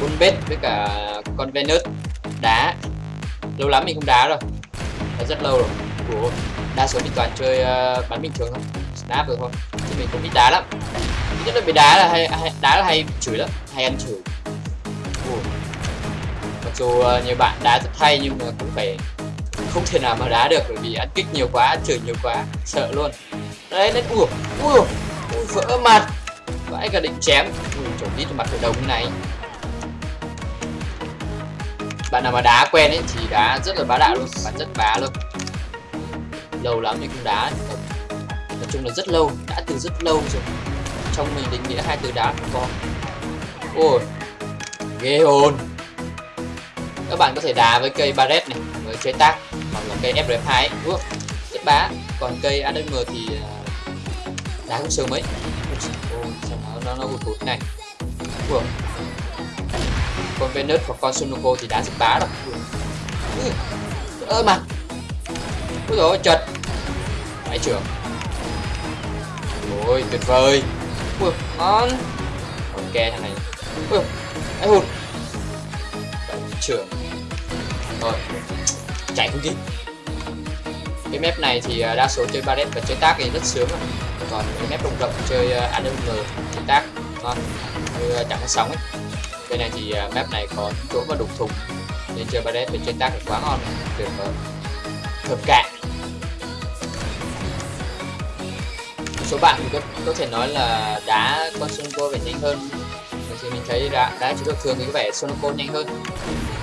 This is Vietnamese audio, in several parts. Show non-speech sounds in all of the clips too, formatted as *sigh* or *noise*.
Bull với cả con Venus. Đá. Lâu lắm mình không đá rồi. Đã rất lâu rồi. Ủa, đa số mình toàn chơi ờ, uh, bắn bình thường thôi. Snap rồi thôi chứ mình không biết đá lắm. Thứ nhất là bị đá là hay, hay đá là hay chửi lắm. Hay ăn chửi. Ủa. mặc dù uh, nhiều bạn đá rất hay nhưng mà cũng phải không thể nào mà đá được bởi vì ăn kích nhiều quá ăn chửi nhiều quá sợ luôn. Đấy đấy ủa ủa ui vỡ mặt. Vãi cả định chém. Ui chuẩn đi mặt hội đồng như này bạn nào mà đá quen ấy thì đá rất là bá đạo luôn bạn rất bá luôn. Lâu lắm mình không đá. Nói chung là rất lâu đã từ rất lâu rồi. Trong mình định nghĩa hai từ đá không có ôi ghê hồn. Các bạn có thể đá với cây barret này với chế tác hoặc là cây FRF2 ấy. Ủa, rất bá. Còn cây ADM thì à, đá không sớm mấy ôi sao nó nó, nó hụt hụt này. Ủa con Venus hoặc con sunoco thì đá rất bá rồi. Ơ mà. Ôi rồi chật. Phải trưởng. Ôi tuyệt vời. Ui ngon ok thằng này. Ui ai hụt. Trưởng. Rồi chạy không kịp cái map này thì à, đa số chơi barret và chơi tác thì rất sướng rồi còn cái map rộng rộng chơi uh, ADM chơi tác ngon. Như à, chẳng có sóng ấy bên này thì à, map này có chỗ và đục thùng. Nên chơi barret bên trên tác thì quá ngon. Tuyệt vời hợp cạn. Số bạn thì có, có thể nói là đá con Sonoko phải nhanh hơn. Thì mình thấy đá, đá chủ thường thì có vẻ Sonoko nhanh hơn.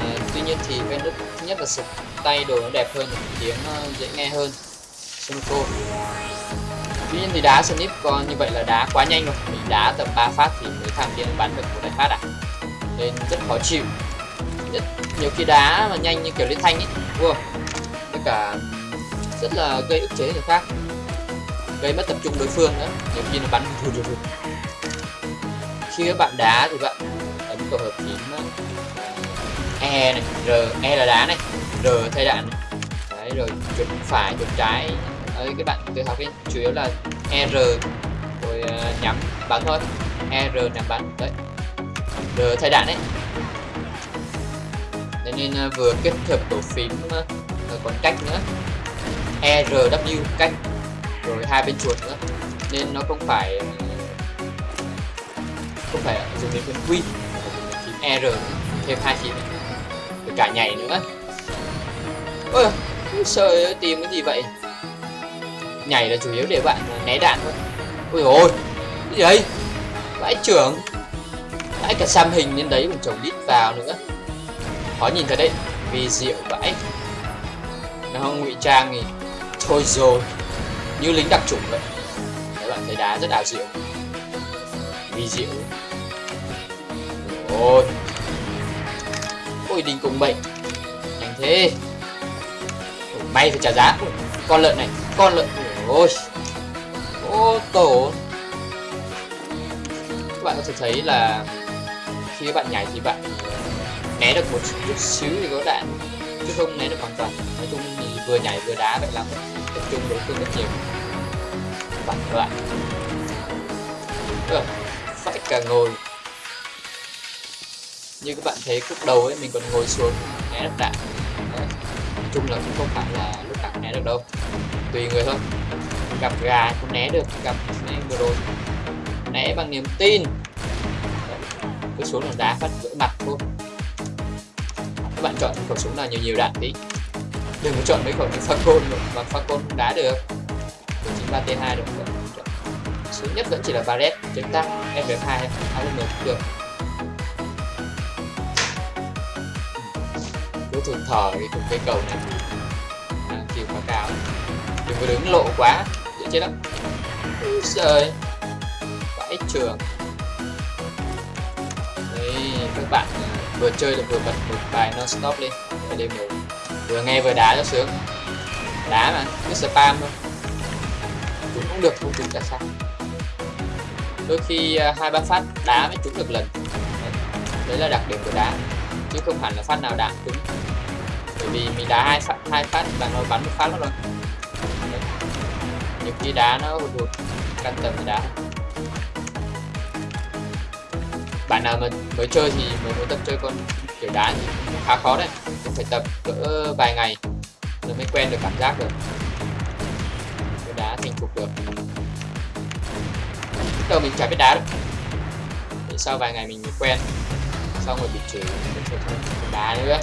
À, tuy nhiên thì Venus thứ nhất là sụp tay đồ nó đẹp hơn tiếng ờ, dễ nghe hơn. Sonoko. Tuy nhiên thì đá Snip còn như vậy là đá quá nhanh rồi mình đá tầm 3 phát thì mới thằng kia bắn được một đại phát à? Nên rất khó chịu. Rất nhiều khi đá mà nhanh như kiểu liên thanh ấy wow. với cả rất là gây ức chế người khác gây mất tập trung đối phương nữa. Nhiều khi nó bắn thù thù thù khi các bạn đá thì bạn ấn tổ hợp phím E này R E là đá này R thay đạn này. đấy rồi chuột phải chuột trái. Đấy, các bạn tự học đi. Chủ yếu là E R rồi uh, nhắm bắn thôi. E R nhắm bắn. Đấy. R thay đạn đấy Thế nên à, vừa kết hợp tổ phím à, à, còn cách nữa. ERW R W cách, rồi hai bên chuột nữa. Nên nó không phải không phải dùng đến phím Q phím R thêm hai phím rồi cả nhảy nữa. Ôi, sợ tìm cái gì vậy? Nhảy là chủ yếu để bạn né đạn thôi. Ôi ôi, cái gì đấy vãi trưởng vãi cả xăm hình lên đấy còn chồng lít vào nữa. Khó nhìn thật đấy vì diệu vãi nó không ngụy trang thì thôi rồi như lính đặc chủng vậy. Các bạn thấy đá rất ảo diệu vì diệu ôi ôi đình cùng bệnh. Nhanh thế. Ủa, may phải trả giá. Ôi, con lợn này con lợn. Ôi. Ô tổ. Các bạn có thể thấy là khi các bạn nhảy thì bạn ờ, né được một chút xíu thì có đạn chứ không né được hoàn toàn. Nói chung thì vừa nhảy vừa đá vậy lắm tập trung đối phương rất nhiều. Bạn lại ừ, phải cả ngồi. Như các bạn thấy khúc đầu ấy mình còn ngồi xuống né được đạn. Đấy. nói chung là cũng không phải là lúc nào né được đâu. Tùy người thôi. Gặp gà cũng né được gặp này vừa rồi. Né bằng niềm tin cứ xuống là đá phát vỡ mặt thôi. Các bạn chọn khẩu súng nào nhiều nhiều đạn đi. Đừng có chọn mấy khẩu như pha côn mà pha côn đá được. Của chính ba t 2 được sướng nhất vẫn chỉ là barret chúng ta ff 2 hai cũng được. Cứ thường thở đi cùng cây cầu này. À, chiều quá cao. Đừng có đứng lộ quá dễ chết lắm. Trời vãi trường các bạn. Vừa chơi được vừa bật một bài non stop lên đêm ngủ vừa nghe vừa đá cho sướng. Đá mà, cứ spam thôi. Chúng cũng được, không trúng tại sao. Đôi khi à, hai ba phát đá mới trúng được lần. Đấy là đặc điểm của đá, chứ không hẳn là phát nào đá trúng. Bởi vì mình đá hai phát hai phát và nó bắn một phát rồi. Nhiều khi đá nó hụt hụt căn tầm thì đá bạn nào mà mới chơi thì mới muốn tập chơi con kiểu đá thì khá khó đấy. Cũng phải tập cỡ vài ngày rồi mới quen được cảm giác được. Cái đá thành thục được. Đầu mình chả biết đá đâu. Thì sau vài ngày mình mới quen. Xong rồi bị chửi mình chơi đá nữa.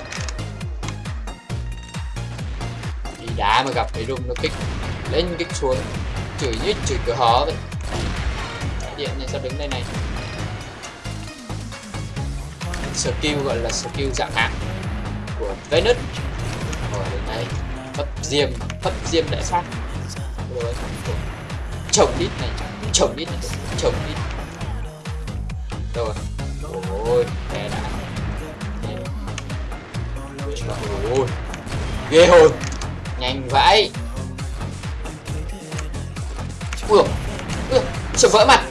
Đi đá mà gặp cái rung nó kích, lên kích xuống, chửi như chửi cửa hó vậy. Điện này sao đứng đây này? Skill, gọi là skill dạng hạng của Venus. Rồi đây này hấp diêm hấp diêm đại sát. Rồi, chồng đít này, chồng đít này, chồng đít rồi, ôi, bé đã. Ôi, ghê hồn. Nhanh vãi. Ui ui sợ vỡ mặt?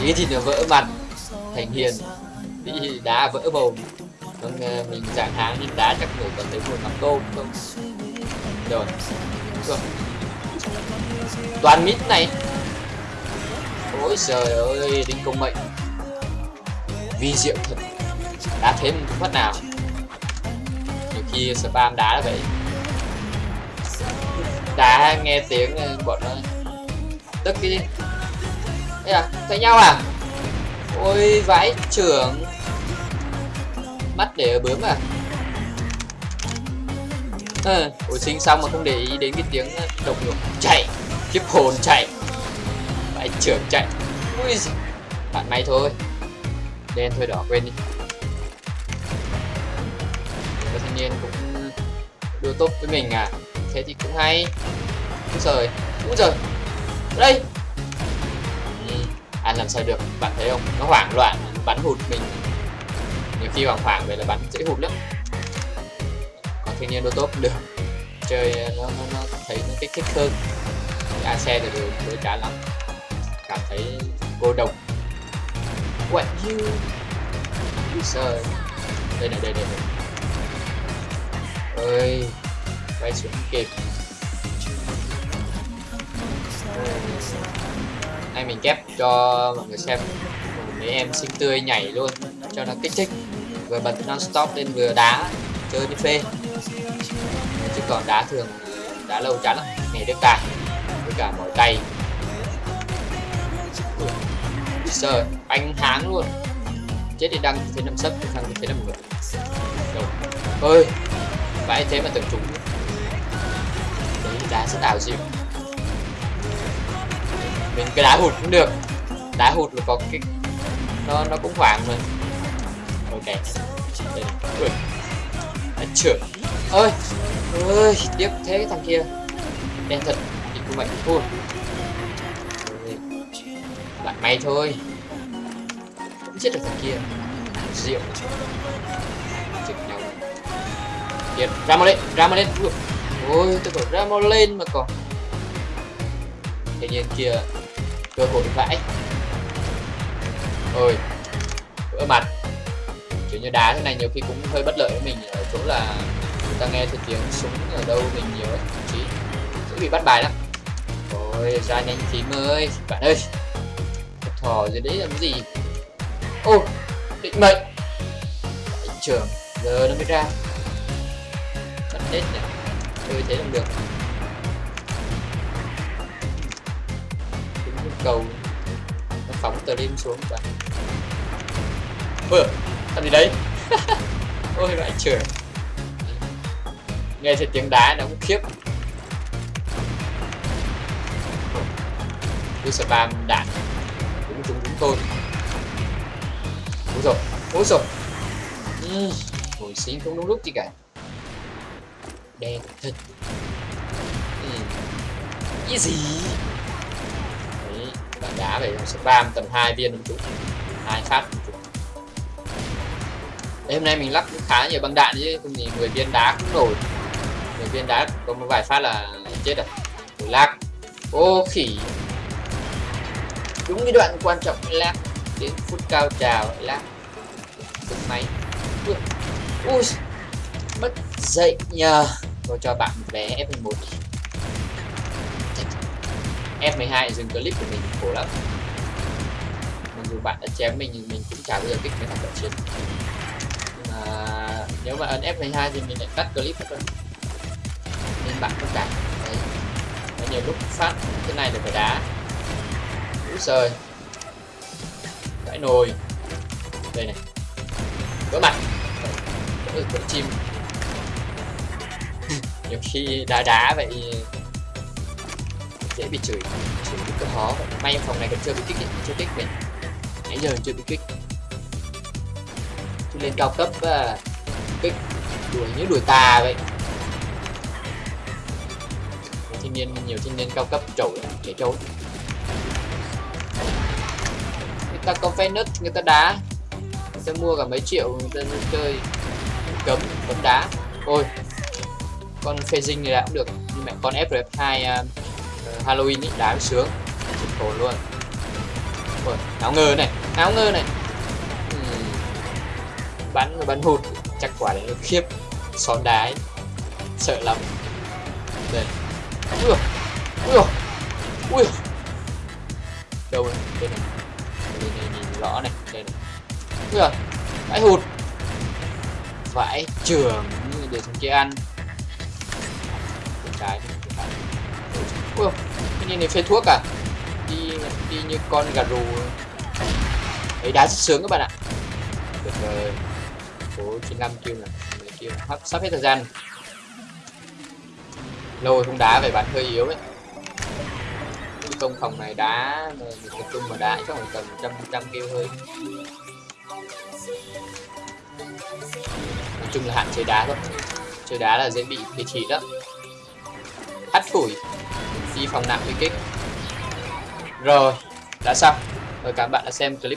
Tí thì nó vỡ mặt. Thành hiền bị đá vỡ mồm còn uh, mình dạng tháng nhưng đá chắc người còn thấy một mắm tôm không rồi. Rồi. Toàn mít này. Ôi trời ơi đinh công mệnh. Vi diệu thật. Đá thêm phát nào. Nhiều khi spam đá là vậy. Đá nghe tiếng ờ, bọn nó tức cái gì? À, thấy nhau à? Ôi vãi trưởng. Mắt để ở bướm à? Ờ, à, Ôi sinh xong mà không để ý đến cái tiếng ờ, độc nhục. Chạy Kiếp hồn chạy. Phải trưởng chạy. Ui Bạn may thôi. Đen thôi đỏ quên đi. Và thanh niên cũng đưa tốt với mình à? Thế thì cũng hay. Úi giời Úi giời. Đây. Ừ, ăn làm sao được bạn thấy không? Nó hoảng loạn bắn hụt mình chi khi khoảng về là bắn dễ hụt lắm. Còn thiên nhiên đô tốt được. Chơi ờ, nó, nó, nó thấy nó kích thích hơn. A xe thì đều đối trả lắm. Cảm thấy cô độc. What you sơ đây này đây này, đây. ơi quay xuống kịp. Nay mình kép cho mọi người xem. Mấy em xinh tươi nhảy luôn cho nó kích thích vừa bật non stop lên vừa đá, chơi đi phê. Chứ còn đá thường, đá lâu chán lắm. Nghề được cả với cả mỏi tay. Sợ anh háng luôn. Chết thì đăng thế năm sấp thằng thế năm người đâu? Ơi vãi thế mà tưởng trúng đấy, đá rất ảo diệu mình cái đá hụt cũng được. Đá hụt là có cái, nó nó cũng khoảng mà kẹt. Đây ui trưởng. Ơi ơi tiếp thế cái thằng kia. Đen thật thì cũng vậy thôi, lại may thôi. Cũng chết được thằng kia. Rượu. Chực nhau. Điệt, ra mà lên ra mà lên. Ôi tôi bảo ra mà lên mà còn. Thế nhiên kia cơ hội vãi ôi vỡ mặt như đá thế này nhiều khi cũng hơi bất lợi với mình. Ở chỗ là người ta nghe thấy tiếng súng ở đâu mình nhiều ấy chí sẽ bị bắt bài lắm. Ôi, ra nhanh tím ơi bạn ơi. Thò dưới đấy làm gì? Ô, định mệnh. Trưởng giờ nó mới ra. Bắn hết nhỉ? Chơi thế làm được. Cầu. Nó phóng tờ lên xuống bạn. Ôi làm gì đấy? *laughs* Ôi vãi trưởng nghe thấy tiếng đá nó cũng khiếp. Cứ spam đạn. Cũng trúng chúng tôi. Ôi rồi ôi rồi ừ, hồi xí không đúng lúc gì cả. Đen thật. Ừ. cái gì? Bạn đá về spam tầm hai viên đúng chúng hai phát. Đấy, hôm nay mình lắp cũng khá nhiều băng đạn chứ không thì 10 viên đá cũng nổi 10 viên đá có một vài phát là chết rồi. Ủa lag. Ô khỉ. Đúng cái đoạn quan trọng lag đến phút cao trào lag cực máy. Ui, ui. Mất dậy nhờ. Tôi cho bạn một vé F1 F12 dừng clip của mình khổ lắm. Mặc dù bạn đã chém mình nhưng mình cũng chả bao giờ kích mấy thằng cận chiến à, nếu mà ấn F12 thì mình lại cắt clip hết rồi nên bạn không cả. đấy. Có nhiều lúc phát thế này là phải đá. Úi sời cãi nồi. Đây này. Vỡ mặt. Vỡ chim. *laughs* Nhiều khi đá đá vậy dễ bị chửi. Chửi rất là khó may phòng này còn chưa bị kích ấy. chưa kích mình nãy giờ chưa bị kích lên cao cấp à, cái đuổi như đuổi tà vậy. Thiên thanh niên nhiều thanh niên cao cấp trầu trẻ trâu người ta có Venus nứt người ta đá. Người ta mua cả mấy triệu người ta chơi cấm cấm đá. Ôi con phê dinh này đã cũng được. Nhưng mẹ con FRF2 uh, à, ờ, Halloween ý đá sướng. Khổ luôn. Ôi áo ngơ này áo ngơ này bắn bắn hụt, chắc quả đấy nó khiếp xón đá ấy. sợ lắm. Đây. Ui ui ui. Ui đâu rồi đây này. Đây này nhìn rõ này, đây này. Ui à vãi hụt. Vãi trường, để xuống kia ăn. Trái ui, cái nhìn này phê thuốc à? Đi đi như con gà rù. Ấy, đá rất sướng các bạn ạ. Được rồi của 95 kêu này kêu sắp sắp hết thời gian. Lâu rồi không đá về bạn hơi yếu đấy cái công phòng này đá mình tập trung mà đá chắc phải tầm trăm trăm kêu hơi. Nói chung là hạn chế đá thôi. Chơi đá là dễ bị phê chỉ đó. Hắt phủi. Di phòng nặng bị kích. Rồi, đã xong. Rồi các bạn đã xem clip